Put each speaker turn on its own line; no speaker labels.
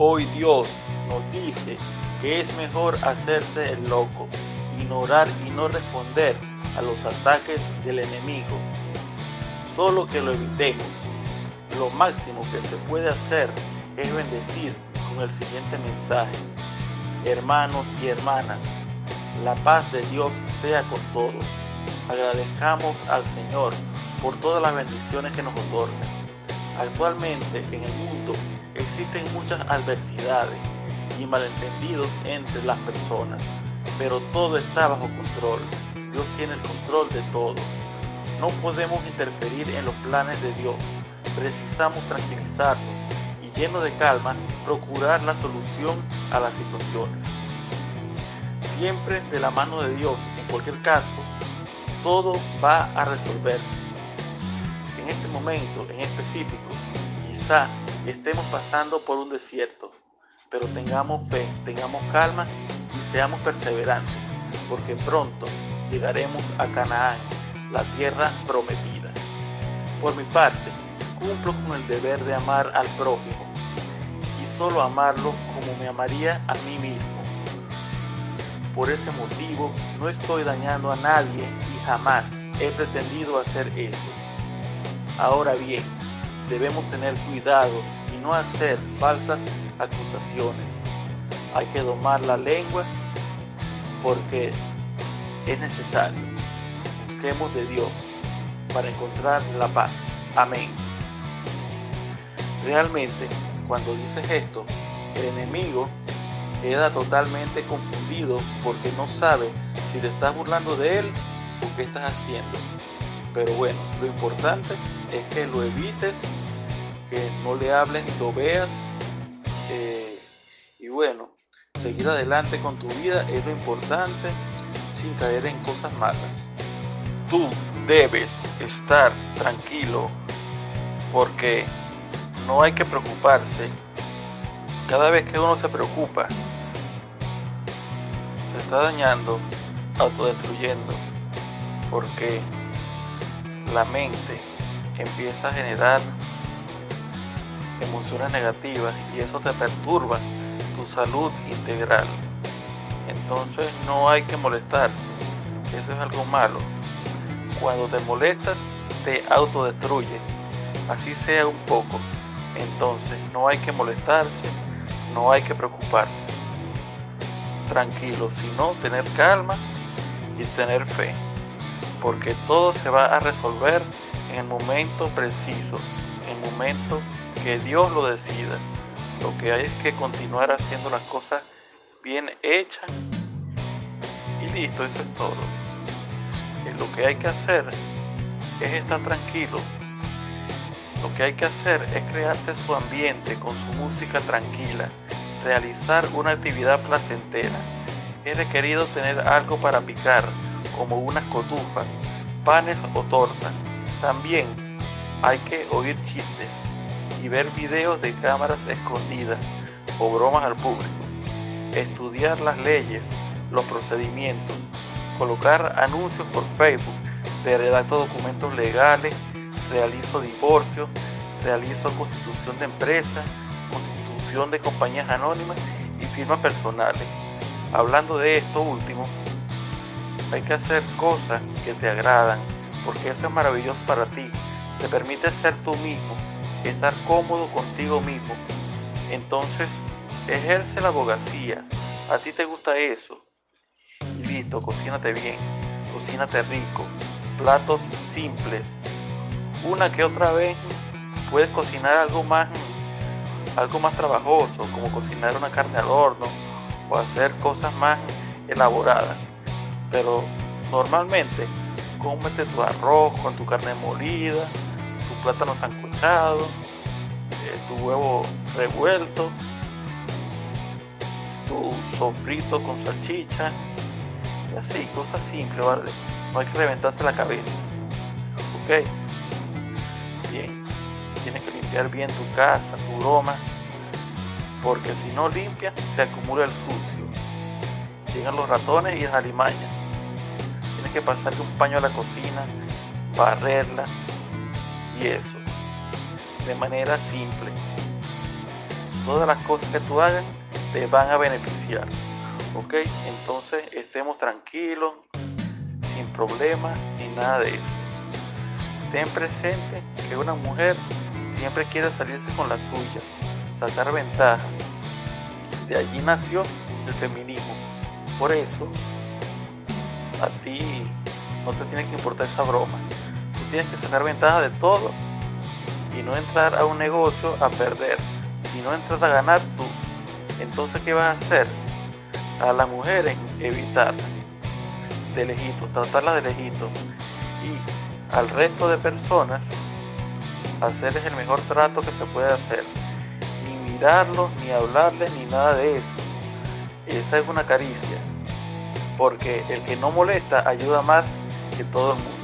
Hoy Dios nos dice que es mejor hacerse el loco, ignorar y no responder a los ataques del enemigo. Solo que lo evitemos. Lo máximo que se puede hacer es bendecir con el siguiente mensaje. Hermanos y hermanas, la paz de Dios sea con todos. Agradezcamos al Señor por todas las bendiciones que nos otorga. Actualmente en el mundo existen muchas adversidades y malentendidos entre las personas, pero todo está bajo control. Dios tiene el control de todo. No podemos interferir en los planes de Dios. Precisamos tranquilizarnos y lleno de calma procurar la solución a las situaciones. Siempre de la mano de Dios, en cualquier caso, todo va a resolverse. En momento en específico, quizá estemos pasando por un desierto, pero tengamos fe, tengamos calma y seamos perseverantes, porque pronto llegaremos a Canaán, la tierra prometida. Por mi parte, cumplo con el deber de amar al prójimo y solo amarlo como me amaría a mí mismo. Por ese motivo no estoy dañando a nadie y jamás he pretendido hacer eso. Ahora bien, debemos tener cuidado y no hacer falsas acusaciones. Hay que domar la lengua porque es necesario. Busquemos de Dios para encontrar la paz. Amén. Realmente, cuando dices esto, el enemigo queda totalmente confundido porque no sabe si te estás burlando de él o qué estás haciendo. Pero bueno, lo importante es que lo evites, que no le hables ni lo veas. Eh, y bueno, seguir adelante con tu vida es lo importante sin caer en cosas malas. Tú debes estar tranquilo porque no hay que preocuparse. Cada vez que uno se preocupa, se está dañando, autodestruyendo, porque la mente empieza a generar emociones negativas y eso te perturba tu salud integral. Entonces no hay que molestar. Eso es algo malo. Cuando te molestas, te autodestruye. Así sea un poco. Entonces no hay que molestarse, no hay que preocuparse. Tranquilo, sino tener calma y tener fe. Porque todo se va a resolver en el momento preciso, en el momento que Dios lo decida. Lo que hay es que continuar haciendo las cosas bien hechas y listo, eso es todo. Y lo que hay que hacer es estar tranquilo. Lo que hay que hacer es crearse su ambiente con su música tranquila, realizar una actividad placentera. Es requerido tener algo para picar, como unas cotufas, panes o tortas. También hay que oír chistes y ver videos de cámaras escondidas o bromas al público. Estudiar las leyes, los procedimientos, colocar anuncios por Facebook, de redacto documentos legales, realizo divorcio, realizo constitución de empresas, constitución de compañías anónimas y firmas personales. Hablando de esto último, hay que hacer cosas que te agradan, porque eso es maravilloso para ti. Te permite ser tú mismo, estar cómodo contigo mismo. Entonces, ejerce la abogacía. A ti te gusta eso. Y listo, cocínate bien, cocínate rico, platos simples. Una que otra vez puedes cocinar algo más, algo más trabajoso, como cocinar una carne al horno o hacer cosas más elaboradas. Pero normalmente cómete tu arroz con tu carne molida, tu plátano sancochado, eh, tu huevo revuelto, tu sofrito con salchicha, y así, cosas simples, ¿vale? No hay que reventarse la cabeza. ¿Ok? Bien, tienes que limpiar bien tu casa, tu broma, porque si no limpias, se acumula el sucio. Llegan los ratones y las alimañas. Que pasarle un paño a la cocina, barrerla y eso, de manera simple. todas las cosas que tú hagas te van a beneficiar. ¿Ok? Entonces estemos tranquilos, sin problemas ni nada de eso. Ten presente que una mujer siempre quiere salirse con la suya, sacar ventaja. De allí nació el feminismo. Por eso, a ti no te tiene que importar esa broma. Tú tienes que sacar ventaja de todo y no entrar a un negocio a perder, no entras a ganar tú. Entonces, ¿qué vas a hacer? A las mujeres evitarlas de lejitos, tratarlas de lejitos y al resto de personas hacerles el mejor trato que se puede hacer. Ni mirarlos, ni hablarles, ni nada de eso. Esa es una caricia. Porque el que no molesta ayuda más que todo el mundo.